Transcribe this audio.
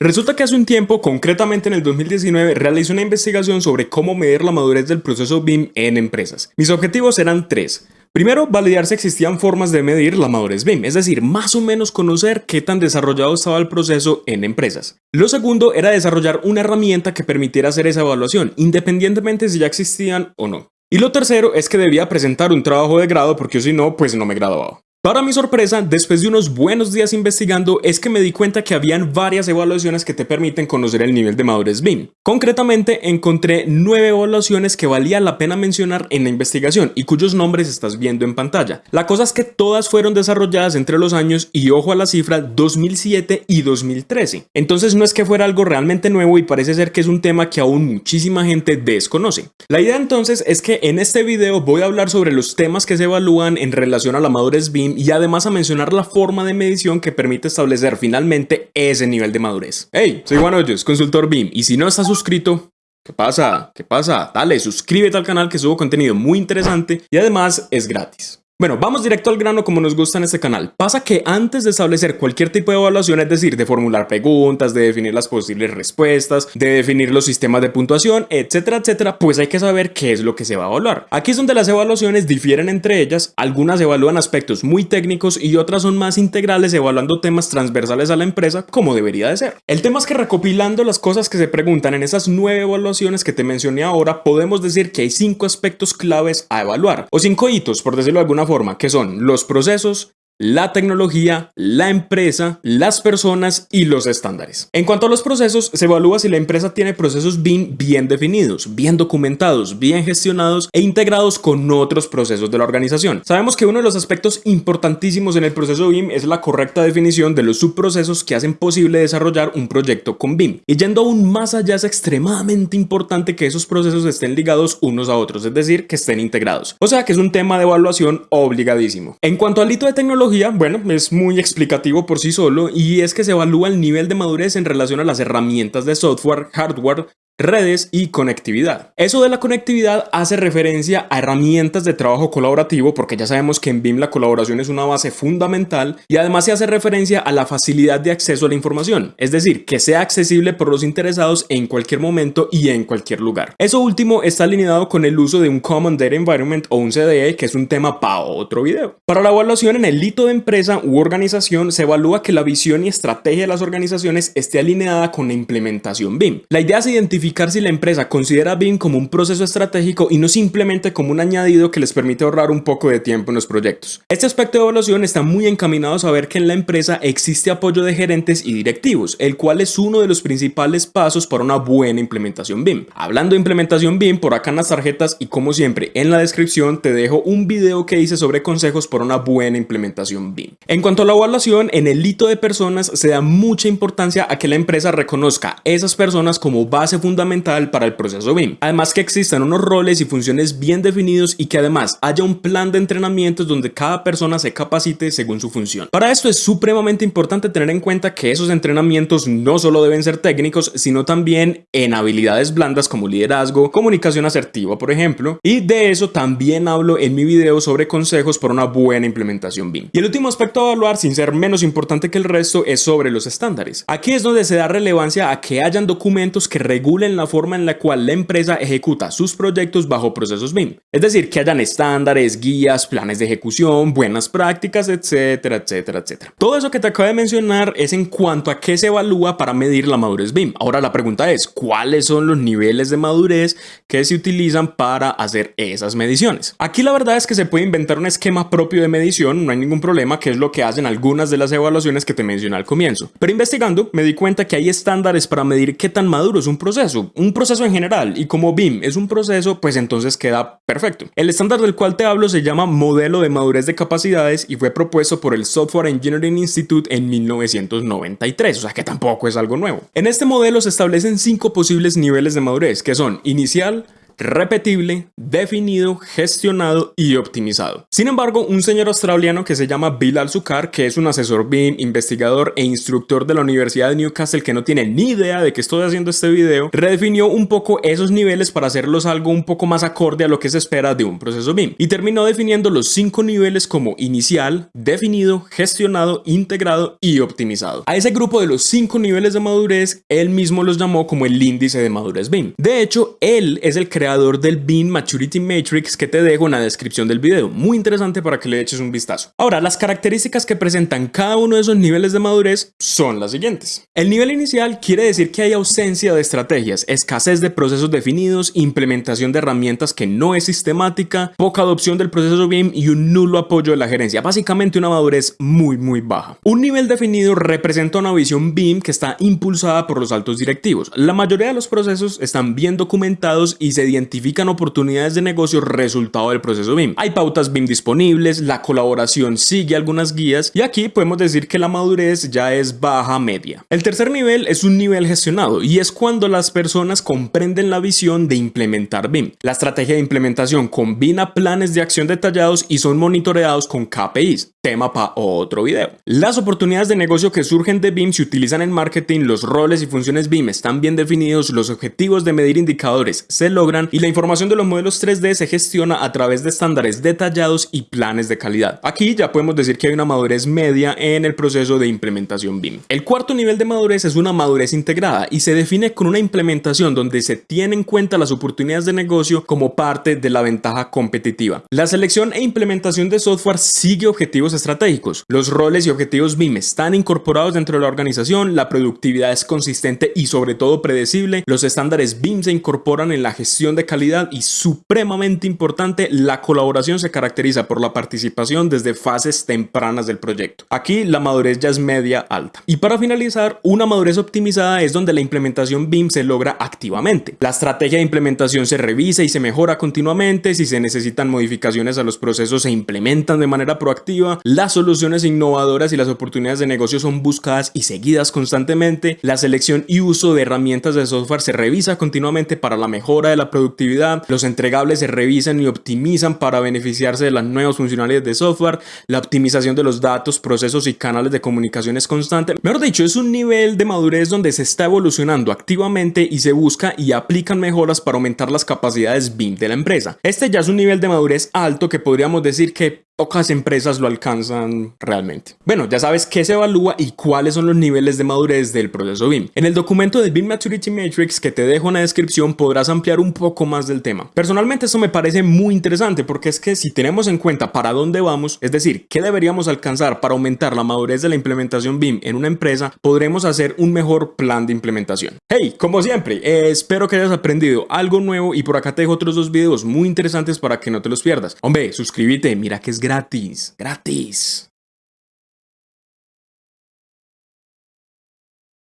Resulta que hace un tiempo, concretamente en el 2019, realicé una investigación sobre cómo medir la madurez del proceso BIM en empresas. Mis objetivos eran tres. Primero, validar si existían formas de medir la madurez BIM, es decir, más o menos conocer qué tan desarrollado estaba el proceso en empresas. Lo segundo era desarrollar una herramienta que permitiera hacer esa evaluación, independientemente si ya existían o no. Y lo tercero es que debía presentar un trabajo de grado porque si no, pues no me graduaba. Para mi sorpresa, después de unos buenos días investigando, es que me di cuenta que habían varias evaluaciones que te permiten conocer el nivel de madurez BIM. Concretamente, encontré nueve evaluaciones que valía la pena mencionar en la investigación y cuyos nombres estás viendo en pantalla. La cosa es que todas fueron desarrolladas entre los años, y ojo a la cifra, 2007 y 2013. Entonces no es que fuera algo realmente nuevo y parece ser que es un tema que aún muchísima gente desconoce. La idea entonces es que en este video voy a hablar sobre los temas que se evalúan en relación a la madurez BIM y además a mencionar la forma de medición que permite establecer finalmente ese nivel de madurez. Hey, soy Juan Hoyos, consultor BIM, y si no estás suscrito, ¿Qué pasa? ¿Qué pasa? Dale, suscríbete al canal que subo contenido muy interesante y además es gratis. Bueno, vamos directo al grano como nos gusta en este canal. Pasa que antes de establecer cualquier tipo de evaluación, es decir, de formular preguntas, de definir las posibles respuestas, de definir los sistemas de puntuación, etcétera, etcétera, pues hay que saber qué es lo que se va a evaluar. Aquí es donde las evaluaciones difieren entre ellas, algunas evalúan aspectos muy técnicos y otras son más integrales evaluando temas transversales a la empresa como debería de ser. El tema es que recopilando las cosas que se preguntan en esas nueve evaluaciones que te mencioné ahora, podemos decir que hay cinco aspectos claves a evaluar, o cinco hitos, por decirlo de alguna forma, que son los procesos, la tecnología, la empresa, las personas y los estándares. En cuanto a los procesos, se evalúa si la empresa tiene procesos BIM bien definidos, bien documentados, bien gestionados e integrados con otros procesos de la organización. Sabemos que uno de los aspectos importantísimos en el proceso BIM es la correcta definición de los subprocesos que hacen posible desarrollar un proyecto con BIM. Y yendo aún más allá es extremadamente importante que esos procesos estén ligados unos a otros, es decir, que estén integrados. O sea que es un tema de evaluación obligadísimo. En cuanto al hito de tecnología, bueno, es muy explicativo por sí solo y es que se evalúa el nivel de madurez en relación a las herramientas de software, hardware, redes y conectividad. Eso de la conectividad hace referencia a herramientas de trabajo colaborativo porque ya sabemos que en BIM la colaboración es una base fundamental y además se hace referencia a la facilidad de acceso a la información, es decir, que sea accesible por los interesados en cualquier momento y en cualquier lugar. Eso último está alineado con el uso de un Common Data Environment o un CDE que es un tema para otro video. Para la evaluación en el hito de empresa u organización se evalúa que la visión y estrategia de las organizaciones esté alineada con la implementación BIM. La idea es identificar si la empresa considera BIM como un proceso estratégico y no simplemente como un añadido que les permite ahorrar un poco de tiempo en los proyectos. Este aspecto de evaluación está muy encaminado a saber que en la empresa existe apoyo de gerentes y directivos, el cual es uno de los principales pasos para una buena implementación BIM. Hablando de implementación BIM, por acá en las tarjetas y como siempre en la descripción te dejo un video que hice sobre consejos para una buena implementación BIM. En cuanto a la evaluación, en el hito de personas se da mucha importancia a que la empresa reconozca esas personas como base fundamental fundamental para el proceso BIM. Además que existan unos roles y funciones bien definidos y que además haya un plan de entrenamientos donde cada persona se capacite según su función. Para esto es supremamente importante tener en cuenta que esos entrenamientos no solo deben ser técnicos, sino también en habilidades blandas como liderazgo, comunicación asertiva, por ejemplo, y de eso también hablo en mi video sobre consejos para una buena implementación BIM. Y el último aspecto a evaluar, sin ser menos importante que el resto, es sobre los estándares. Aquí es donde se da relevancia a que hayan documentos que regulen en la forma en la cual la empresa ejecuta sus proyectos bajo procesos BIM. Es decir, que hayan estándares, guías, planes de ejecución, buenas prácticas, etcétera, etcétera, etcétera. Todo eso que te acabo de mencionar es en cuanto a qué se evalúa para medir la madurez BIM. Ahora la pregunta es, ¿cuáles son los niveles de madurez que se utilizan para hacer esas mediciones? Aquí la verdad es que se puede inventar un esquema propio de medición, no hay ningún problema, que es lo que hacen algunas de las evaluaciones que te mencioné al comienzo. Pero investigando me di cuenta que hay estándares para medir qué tan maduro es un proceso un proceso en general, y como BIM es un proceso, pues entonces queda perfecto. El estándar del cual te hablo se llama Modelo de Madurez de Capacidades y fue propuesto por el Software Engineering Institute en 1993, o sea que tampoco es algo nuevo. En este modelo se establecen cinco posibles niveles de madurez, que son inicial, repetible, definido, gestionado y optimizado. Sin embargo, un señor australiano que se llama Bill Al-Sukar, que es un asesor BIM, investigador e instructor de la Universidad de Newcastle que no tiene ni idea de que estoy haciendo este video, redefinió un poco esos niveles para hacerlos algo un poco más acorde a lo que se espera de un proceso BIM y terminó definiendo los cinco niveles como inicial, definido, gestionado, integrado y optimizado. A ese grupo de los cinco niveles de madurez, él mismo los llamó como el índice de madurez BIM. De hecho, él es el creador del BIM Maturity Matrix que te dejo en la descripción del video. Muy interesante para que le eches un vistazo. Ahora, las características que presentan cada uno de esos niveles de madurez son las siguientes. El nivel inicial quiere decir que hay ausencia de estrategias, escasez de procesos definidos, implementación de herramientas que no es sistemática, poca adopción del proceso BIM y un nulo apoyo de la gerencia. Básicamente una madurez muy muy baja. Un nivel definido representa una visión BIM que está impulsada por los altos directivos. La mayoría de los procesos están bien documentados y se identifican oportunidades de negocio resultado del proceso BIM. Hay pautas BIM disponibles, la colaboración sigue algunas guías y aquí podemos decir que la madurez ya es baja media. El tercer nivel es un nivel gestionado y es cuando las personas comprenden la visión de implementar BIM. La estrategia de implementación combina planes de acción detallados y son monitoreados con KPIs, tema para otro video. Las oportunidades de negocio que surgen de BIM se utilizan en marketing, los roles y funciones BIM están bien definidos, los objetivos de medir indicadores se logran y la información de los modelos 3D se gestiona a través de estándares detallados y planes de calidad. Aquí ya podemos decir que hay una madurez media en el proceso de implementación BIM. El cuarto nivel de madurez es una madurez integrada y se define con una implementación donde se tienen en cuenta las oportunidades de negocio como parte de la ventaja competitiva. La selección e implementación de software sigue objetivos estratégicos. Los roles y objetivos BIM están incorporados dentro de la organización, la productividad es consistente y sobre todo predecible, los estándares BIM se incorporan en la gestión de calidad y supremamente importante, la colaboración se caracteriza por la participación desde fases tempranas del proyecto. Aquí la madurez ya es media alta. Y para finalizar, una madurez optimizada es donde la implementación BIM se logra activamente. La estrategia de implementación se revisa y se mejora continuamente, si se necesitan modificaciones a los procesos se implementan de manera proactiva, las soluciones innovadoras y las oportunidades de negocio son buscadas y seguidas constantemente, la selección y uso de herramientas de software se revisa continuamente para la mejora de la productividad, los entregables se revisan y optimizan para beneficiarse de las nuevas funcionalidades de software, la optimización de los datos, procesos y canales de comunicación es constante. Mejor dicho, es un nivel de madurez donde se está evolucionando activamente y se busca y aplican mejoras para aumentar las capacidades BIM de la empresa. Este ya es un nivel de madurez alto que podríamos decir que pocas empresas lo alcanzan realmente. Bueno, ya sabes qué se evalúa y cuáles son los niveles de madurez del proceso BIM. En el documento del BIM Maturity Matrix que te dejo en la descripción podrás ampliar un poco más del tema. Personalmente esto me parece muy interesante porque es que si tenemos en cuenta para dónde vamos, es decir, qué deberíamos alcanzar para aumentar la madurez de la implementación BIM en una empresa, podremos hacer un mejor plan de implementación. Hey, como siempre, espero que hayas aprendido algo nuevo y por acá te dejo otros dos videos muy interesantes para que no te los pierdas. Hombre, suscríbete, mira que es gratis, gratis.